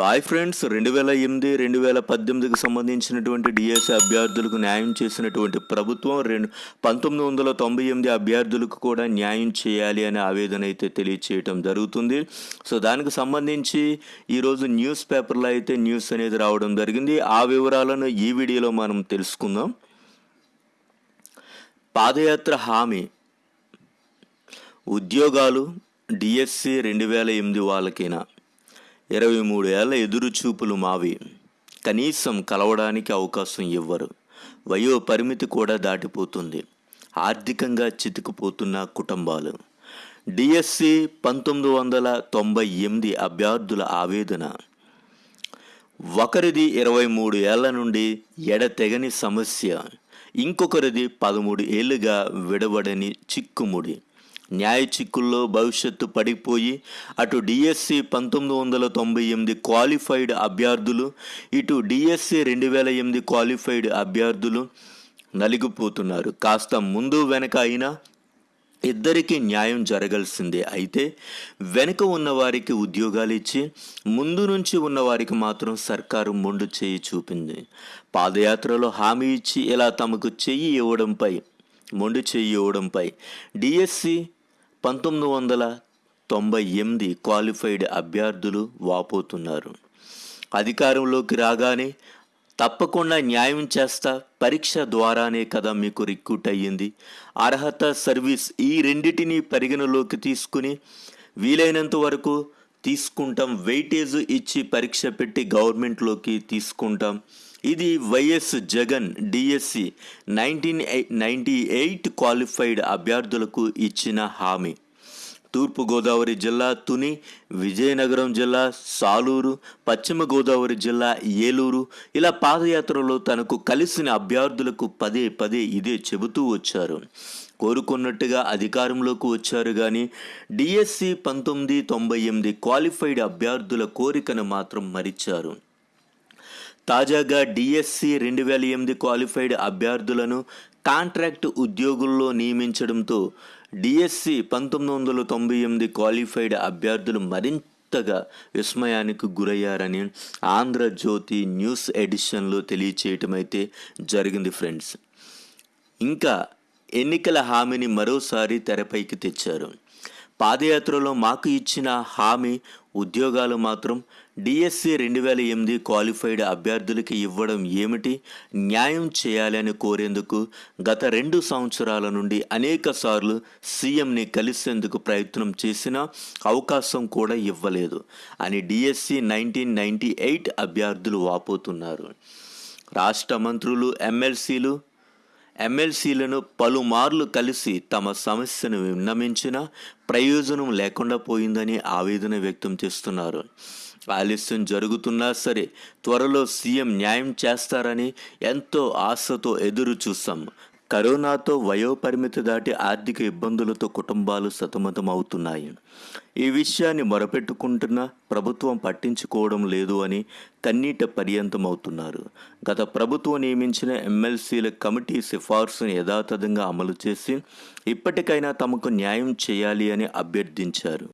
Hi friends రెండు వేల ఎనిమిది రెండు వేల పద్దెనిమిదికి సంబంధించినటువంటి డిఎస్సి అభ్యర్థులకు న్యాయం చేసినటువంటి ప్రభుత్వం రెండు పంతొమ్మిది వందల తొంభై ఎనిమిది అభ్యర్థులకు కూడా న్యాయం చేయాలి అనే ఆవేదన అయితే తెలియచేయటం జరుగుతుంది. సో దానికి సంబంధించి ఈరోజు న్యూస్ పేపర్లో అయితే న్యూస్ అనేది రావడం జరిగింది. ఆ వివరాలను ఈ వీడియోలో మనం తెలుసుకుందాం. పాదయాత్ర హామీ. ఉద్యోగాలు డిఎస్సి రెండు వేల ఎనిమిది వాళ్ళకైనా? ఇరవై మూడు ఏళ్ళ ఎదురు చూపులు మావి. కనీసం కలవడానికి అవకాశం ఇవ్వరు. వయో పరిమితి కూడా దాటిపోతుంది. ఆర్థికంగా చితికిపోతున్న కుటుంబాలు. డిఎస్సి పంతొమ్మిది వందల తొంభై ఎనిమిది అభ్యర్థుల ఆవేదన. ఒకరిది ఇరవై మూడు ఏళ్ళ నుండి ఎడతెగని సమస్య. ఇంకొకరిది పదమూడు ఏళ్ళుగా విడవడని చిక్కుముడి. న్యాయ చిక్కుల్లో భవిష్యత్తు పడిపోయి అటు డిఎస్సి పంతొమ్మిది వందల తొంభై ఎనిమిది క్వాలిఫైడ్ అభ్యర్థులు ఇటు డిఎస్సి రెండు వేల ఎనిమిది క్వాలిఫైడ్ అభ్యర్థులు నలిగిపోతున్నారు. కాస్త ముందు వెనక అయినా ఇద్దరికీ న్యాయం జరగాల్సిందే. అయితే వెనుక ఉన్నవారికి ఉద్యోగాలు ఇచ్చి ముందు నుంచి ఉన్నవారికి మాత్రం సర్కారు మొండు చేయి చూపింది. పాదయాత్రలో హామీ ఇచ్చి ఇలా తమకు చెయ్యి ఇవ్వడంపై మొండు చెయ్యి ఇవ్వడంపై డిఎస్సి పంతొమ్మిది వందల తొంభై ఎనిమిది క్వాలిఫైడ్ అభ్యర్థులు వాపోతున్నారు. అధికారంలోకి రాగానే తప్పకుండా న్యాయం చేస్తా పరీక్ష ద్వారానే కదా మీకు రిక్రూట్ అయ్యింది. అర్హత సర్వీస్ ఈ రెండిటిని పరిగణలోకి తీసుకుని వీలైనంత వరకు తీసుకుంటాం. వెయిటేజ్ ఇచ్చి పరీక్ష పెట్టి గవర్నమెంట్లోకి తీసుకుంటాం. ఇది YS Jagan DSC nineteen ninety eight qualified అభ్యర్థులకు ఇచ్చిన హామీ. తూర్పుగోదావరి జిల్లా తుని విజయనగరం జిల్లా సాలూరు పశ్చిమ గోదావరి జిల్లా ఏలూరు ఇలా పాదయాత్రలో తనకు కలిసిన అభ్యర్థులకు పదే పదే ఇదే చెబుతూ వచ్చారు. కోరుకున్నట్టుగా అధికారంలోకి వచ్చారు కానీ డిఎస్సి పంతొమ్మిది తొంభై ఎనిమిది క్వాలిఫైడ్ అభ్యర్థుల కోరికను మాత్రం మరిచారు. తాజాగా డిఎస్సి రెండు వేల ఎనిమిది క్వాలిఫైడ్ అభ్యర్థులను కాంట్రాక్ట్ ఉద్యోగుల్లో నియమించడంతో డిఎస్సి పంతొమ్మిది వందల తొంభై ఎనిమిది క్వాలిఫైడ్ అభ్యర్థులు మరింతగా విస్మయానికి గురయ్యారని ఆంధ్రజ్యోతి న్యూస్ ఎడిషన్లో తెలియచేయటం అయితే జరిగింది ఫ్రెండ్స్. ఇంకా ఎన్నికల హామీని మరోసారి తెరపైకి తెచ్చారు. పాదయాత్రలో మాకు ఇచ్చిన హామీ ఉద్యోగాలు మాత్రం డిఎస్సి రెండు వేల ఎనిమిది క్వాలిఫైడ్ అభ్యర్థులకి ఇవ్వడం ఏమిటి? న్యాయం చేయాలని కోరేందుకు గత రెండు సంవత్సరాల నుండి అనేక సార్లు సీఎంని కలిసేందుకు ప్రయత్నం చేసినా అవకాశం కూడా ఇవ్వలేదు అని డిఎస్సి నైన్టీన్ నైంటీ ఎయిట్ అభ్యర్థులు వాపోతున్నారు. రాష్ట్ర మంత్రులు ఎమ్మెల్సీలు ఎమ్మెల్సీలను పలుమార్లు కలిసి తమ సమస్యను విన్నమించినా ప్రయోజనం లేకుండా పోయిందని ఆవేదన వ్యక్తం చేస్తున్నారు. ఆలస్యం జరుగుతున్నా సరే త్వరలో సీఎం న్యాయం చేస్తారని ఎంతో ఆశతో ఎదురు చూసాం కరోనాతో వయోపరిమితి దాటి ఆర్థిక ఇబ్బందులతో కుటుంబాలు సతమతం అవుతున్నాయి ఈ విషయాన్ని మొరపెట్టుకుంటున్నా ప్రభుత్వం పట్టించుకోవడం లేదు అని కన్నీట పర్యంతమవుతున్నారు. గత ప్రభుత్వం నియమించిన ఎమ్మెల్సీల కమిటీ సిఫార్సును యథాతథంగా అమలు చేసి ఇప్పటికైనా తమకు న్యాయం చేయాలి అని అభ్యర్థించారు.